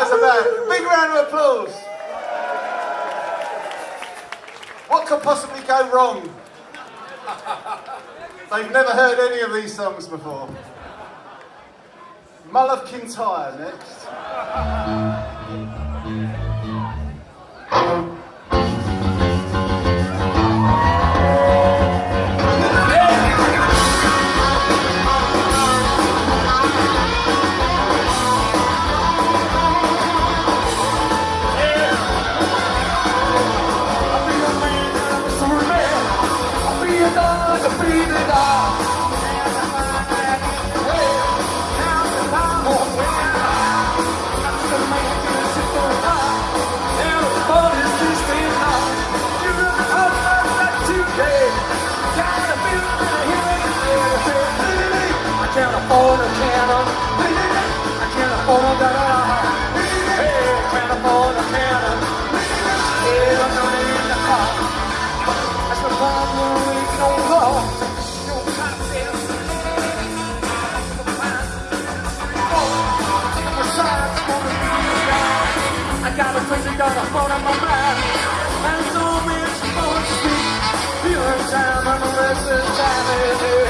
guys are back. Big round of applause. What could possibly go wrong? They've never heard any of these songs before. Mull of Kintyre next. Afford a cannon. I can't afford a da Hey, can't afford a cannon. Yeah, I'm in the car. Don't go. No. I got a crazy phone on my mind. And so more to speak. Feeling time and the rest is time.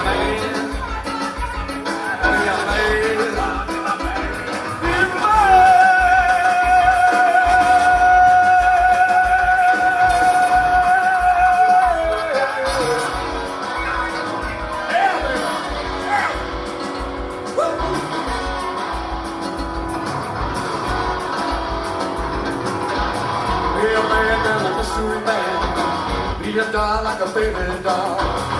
Be a man like a sewing man. Be a doll like a baby doll.